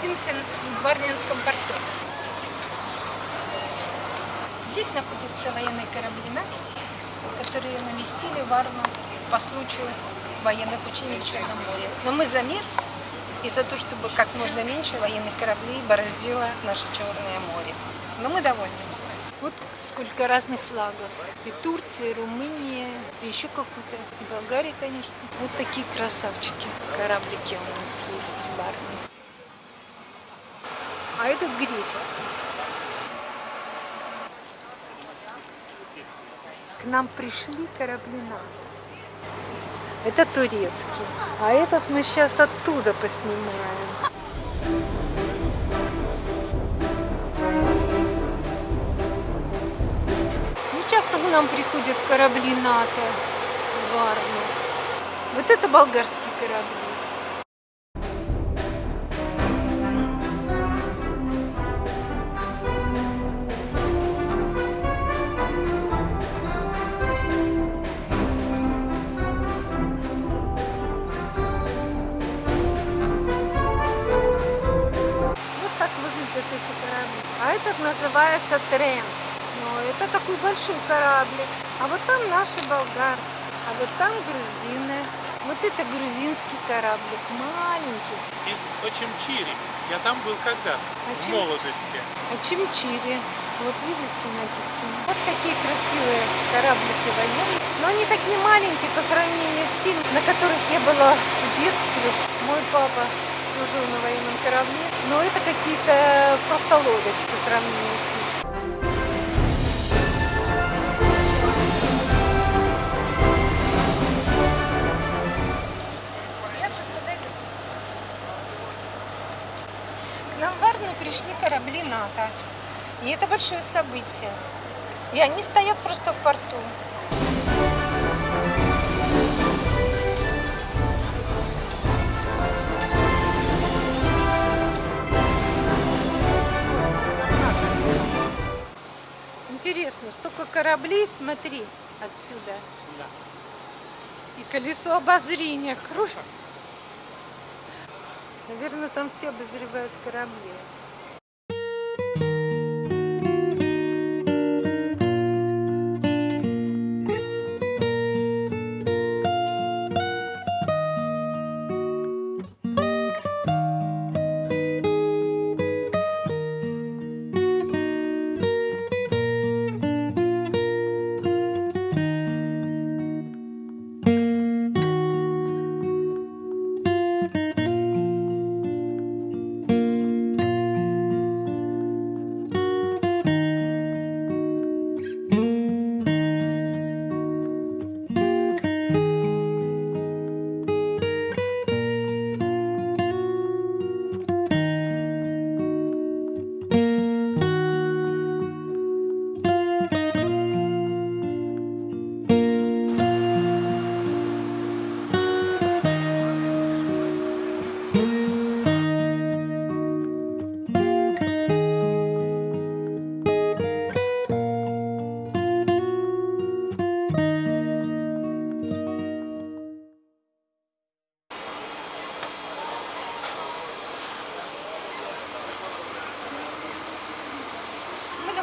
находимся в Варнинском порту. Здесь находятся военные корабли, которые навестили Варну по случаю военных учений в Черном море. Но мы за мир и за то, чтобы как можно меньше военных кораблей бороздило наше Черное море. Но мы довольны. Вот сколько разных флагов. И Турция, и Румыния, и еще какую-то. И Болгария, конечно. Вот такие красавчики. Кораблики у нас есть в армии. А этот греческий. К нам пришли корабли НАТО. Это турецкий. А этот мы сейчас оттуда поснимаем. Ну, часто к нам приходят корабли НАТО в Варну. Вот это болгарские корабли. Называется Трен. Но это такой большой кораблик. А вот там наши болгарцы. А вот там грузины. Вот это грузинский кораблик, маленький. Из Очимчири. Я там был когда-то, в Очим- молодости. А Чимчири. Вот видите, написано. Вот такие красивые кораблики военные. Но они такие маленькие по сравнению с теми, на которых я была в детстве. Мой папа служил на военном корабле. Но это какие-то просто лодочки по сравнению с ним. К нам в Варну пришли корабли НАТО. И это большое событие. И они стоят просто в порту. Интересно, столько кораблей, смотри, отсюда. Да. И колесо обозрения, кровь. Наверное, там все обозревают корабли.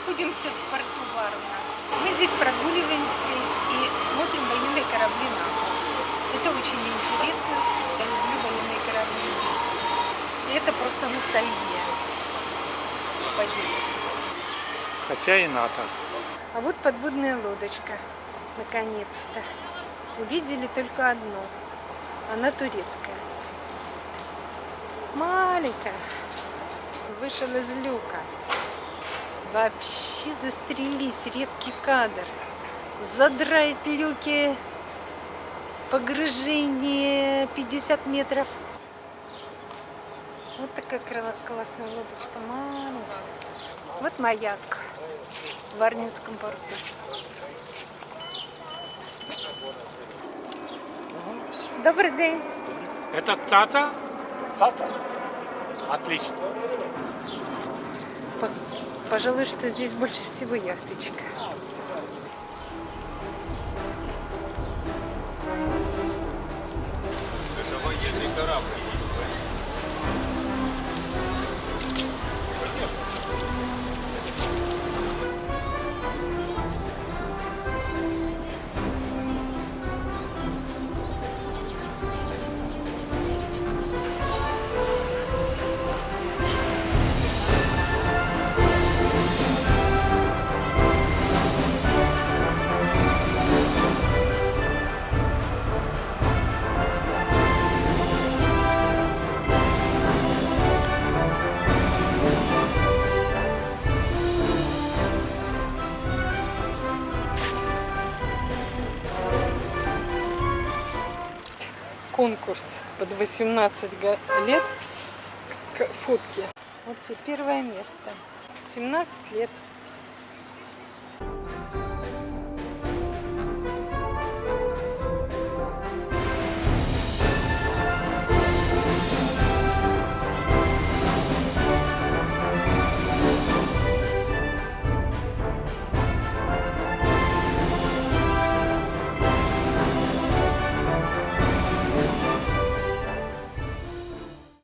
Находимся в порту Варна. Мы здесь прогуливаемся и смотрим военные корабли НАТО. Это очень интересно. Я люблю военные корабли с детства. И это просто ностальгия по детству. Хотя и НАТО. А вот подводная лодочка, наконец-то. Увидели только одну. Она турецкая. Маленькая. Вышел из люка. Вообще застрелись, редкий кадр. Задрает люки, погружение 50 метров. Вот такая классная лодочка, маленькая. Вот маяк в Варнинском порту. Добрый день. Это цаца? Цаца? Отлично. По- Пожалуй, что здесь больше всего яхточка. Конкурс под 18 го- лет к фотке. Вот тебе первое место. 17 лет.